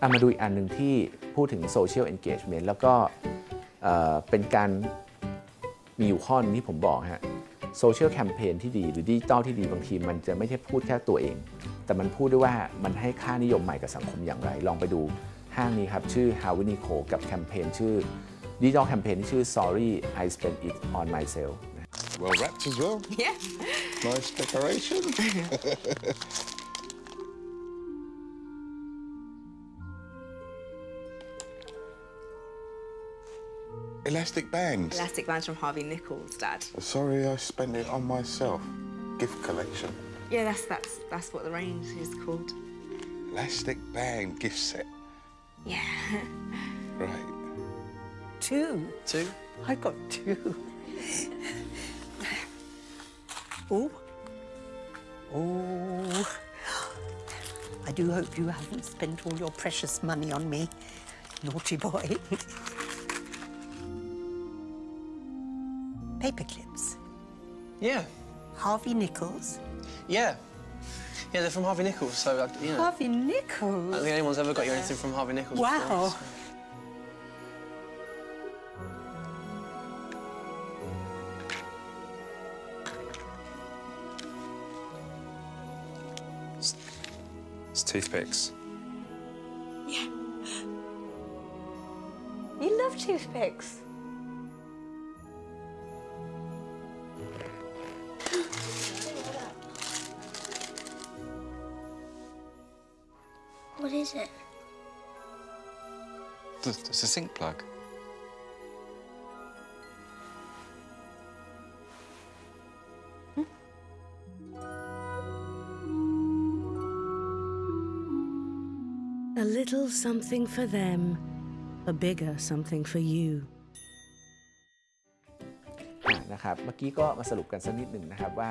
อะมาดูอีกอันหนึ่งที่พูดถึง Social Engagement แล้วก็เอ่อเป็นการมีอยู่ข้อหนึ่งที่ผมบอกฮะโซเชียลแคมเปญที่ดีหรือดิจิตอลที่ดีบางทีมันจะไม่ใช่พูดแค่ตัวเอง แต่มันพูดด้วยว่ามันให้ค่านิยมใหม่กับสังคมอย่างไร ลองไปดูห้างนี้ครับ ชื่อ h a w i n i c o กับแคมเปญชื่อดิจิตอลแคมเปญที่ชื่อ Sorry I spent it on myself Well wrapped as well. Yeah. Nice decoration. Elastic bands. Elastic bands from Harvey Nichols, Dad. Sorry, I spent it on myself. Gift collection. Yeah, that's that's that's what the range is called. Elastic band gift set. Yeah. Right. Two. Two? I got two. oh. Oh. I do hope you haven't spent all your precious money on me. Naughty boy. Paper clips. Yeah. Harvey Nichols. Yeah. Yeah, they're from Harvey Nichols, so, you know. Harvey Nichols? I don't Nichols? think anyone's ever got you anything from Harvey Nichols Wow. before, so- It's toothpicks. Yeah. You love toothpicks. What is it? It's it's a sink plug. A little something for them, a bigger something for you. อะนะครับ เมื่อกี้ก็มาสรุปกันสักนิดหนึ่งนะครับว่า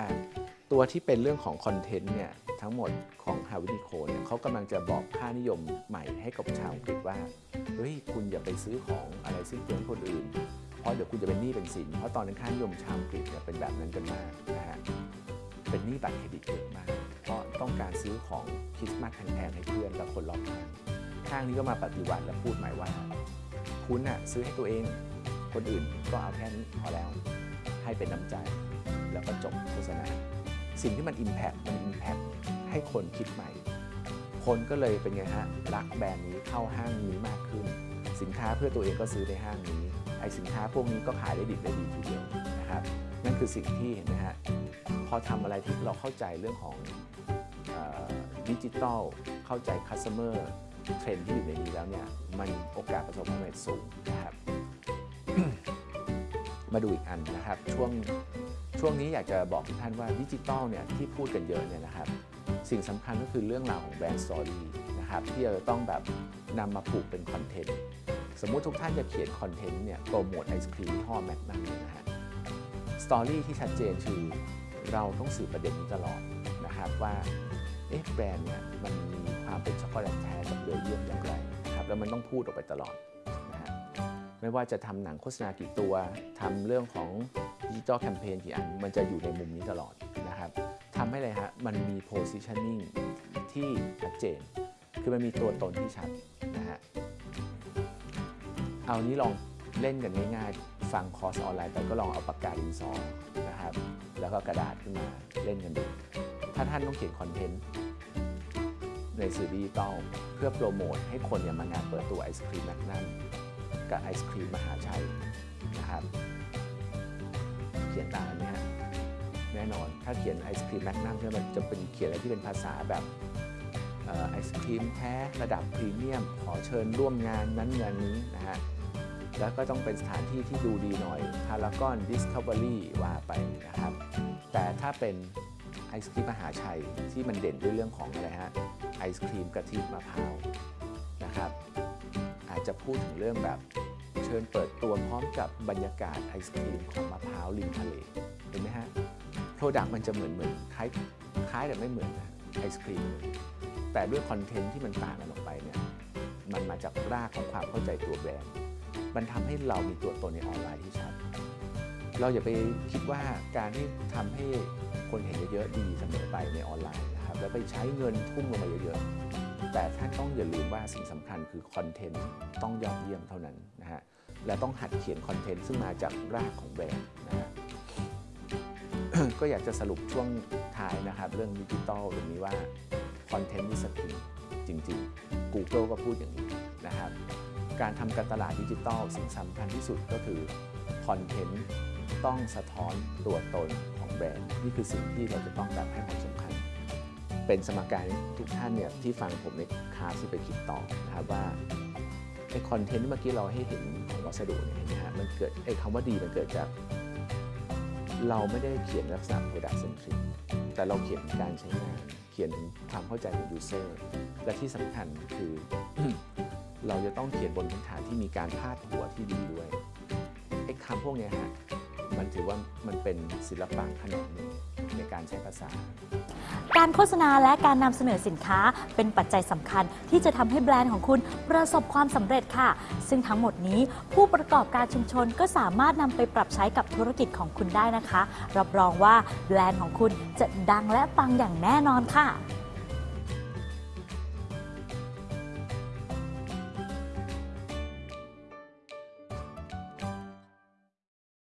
ตัวที่เป็นเรื่องของคอนเทนต์เนี่ยทั้งหมดของฮาวินิโคเนี่ยเขากำลังจะบอกค่านิยมใหม่ให้กับชาวอังกฤษว่าเฮ้ยคุณอย่าไปซื้อของอะไรสิ้นเปลืองคนอื่น เพราะเดี๋ยวคุณจะเป็นหนี้เป็นสิน เพราะตอนนั้นค่านิยมชาวอังกฤษเนี่ยเป็นแบบนั้นกันมากนะฮะเป็นหนี้บัตรเครดิตเยอะมาก เพราะต้องการซื้อของคริสต์มาสแพงๆให้เพื่อนและคนรอบข้างข้างนี้ก็มาปฏิวัติและพูดหม่ว่า คุณน่ะซื้อให้ตัวเองคนอื่นก็เอาแค่นี้พอแล้วให้เป็นน้ำใจแล้วก็จบโฆษณา สิ่งที่มัน Impact มัน Impact ให้คนคิดใหม่ คนก็เลยเป็นไงฮะรักแบรนด์นี้เข้าห้างนี้มากขึ้น สินค้าเพื่อตัวเองก็ซื้อในห้างนี้ไอสินค้าพวกนี้ก็ขายได้ดิบได้ดีทีเดียวนะครับนั่นคือสิ่งที่เห็นไหมฮะพอทำอะไรที่เราเข้าใจเรื่องของดิจิทัลเข้าใจ customer trend ที่อยู่ในนี้แล้วเนี่ยมันโอกาสประสบความสำเร็จสูงนะครับมาดูอีกอันนะครับช่วง ช่วงนี้อยากจะบอกทุกท่านว่าดิจิตอลเนี่ยที่พูดกันเยอะเนี่ยนะครับ สิ่งสำคัญก็คือเรื่องราวของ brand story นะครับที่เราจะต้องแบบนำมาผูกเป็นคอนเทนต์สมมุติทุกท่านจะเขียนคอนเทนต์เนี่ยโปรโมทไอศครีมยี่ห้อแมกนั่มนะฮะ story ที่ชัดเจนคือเราต้องสื่อประเด็นนี้ตลอดนะครับว่าเอ๊ะแบรนด์เนี่ยมันมีความเป็นช็อกโกแลตแท้จากเบลเยียมอย่างไรนะครับแล้วมันต้องพูดออกไปตลอด ไม่ว่าจะทำหนังโฆษณากี่ตัวทำเรื่องของดิจิ t a ลแคมเปญกี่อัน มันจะอยู่ในมุมนี้ตลอดนะครับทำให้เลยฮะ มันมี positioning ที่ชัดเจน คือมันมีตัวตนที่ชัดนะฮะ เอานี้ลองเล่นกันง่ายๆ ฟังคอร์สออนไลน์ไปก็ลองเอาปากกาดินสอนะครับ แล้วก็กระดาษขึ้นมาเล่นกันดู ถ้าท่านต้องเขียน content ในสื่อดิจิตอลเพื่อโปรโมทให้คนเนี่ยมางานเปิดตัวไอศครีมแมกนัม กับไอศครีมมหาชัยนะครับเขียนต่างกันไหมฮะแน่นอน ถ้าเขียนไอศครีมแมกนัมเนี่ยมันจะเป็นเขียนอะไรที่เป็นภาษาแบบไอศครีมแท้ระดับพรีเมียม ขอเชิญร่วมงานนั้นงานนี้นะฮะแล้วก็ต้องเป็นสถานที่ที่ดูดีหน่อยพารากอนดิสคัฟเวอรี่ว่าไปนะครับ แต่ถ้าเป็นไอศครีมมหาชัยที่มันเด่นด้วยเรื่องของอะไรฮะไอศครีมกะทิมะพร้าวนะครับ อาจจะพูดถึงเรื่องแบบ เชิญเปิดตัวพร้อมกับบรรยากาศไอศครีมของมะพร้าวริมทะเลเห็นไหมฮะ product มันจะเหมือนเหมือนคล้ายคล้ายแต่ไม่เหมือนนะไอศครีมแต่ด้วย content ที่มันต่างกันออกไปเนี่ยมันมาจากรากของความเข้าใจตัวแบรนด์มันทำให้เรามีตัวตนในออนไลน์ที่ชัด เราอย่าไปคิดว่าการที่ทำให้คนเห็นเยอะๆดีเสมอไปในออนไลน์นะครับแล้วไปใช้เงินทุ่มลงมาเยอะๆแต่ท่านต้องอย่าลืมว่าสิ่งสำคัญคือ content ต้องยอดเยี่ยมเท่านั้นนะฮะ และต้องหัดเขียน content ซึ่งมาจากรากของแบรนด์นะฮะก็อยากจะสรุปช่วงท้ายนะครับเรื่องดิจิตอลตรงนี้ว่า content นี่ skill จริง ๆ Google ก็พูดอย่างนี้นะครับการทำการตลาดดิจิตอลสิ่งสำคัญที่สุดก็คือ content ต้องสะท้อนตัวตนของแบรนด์ นี่คือสิ่งที่เราจะต้องแบบให้ความสำคัญ เป็นสมการทุกท่านเนี่ยที่ฟังผมในคลาสที่ไปคิดต่อนะครับว่า ไอคอนเทนต์เมื่อกี้เราให้เห็นของวัสดุเนี่ยนไหมฮะมันเกิดไอคำว่าดีมันเกิดจาก เราไม่ได้เขียนลักษณะ product centric แต่เราเขียนการใช้งาน เขียนถึงความเข้าใจของ user และที่สำคัญคือ เราจะต้องเขียนบนพื้นฐานที่มีการพาดหัวที่ดีด้วยไอคำพวกเนี้ยฮะมันถือว่ามันเป็นศิลปะขนงหนึ่งในการใช้ภาษา การโฆษณาและการนำเสนอสินค้าเป็นปัจจัยสำคัญที่จะทำให้แบรนด์ของคุณประสบความสำเร็จค่ะ ซึ่งทั้งหมดนี้ผู้ประกอบการชุมชนก็สามารถนำไปปรับใช้กับธุรกิจของคุณได้นะคะ รับรองว่าแบรนด์ของคุณจะดังและปังอย่างแน่นอนค่ะ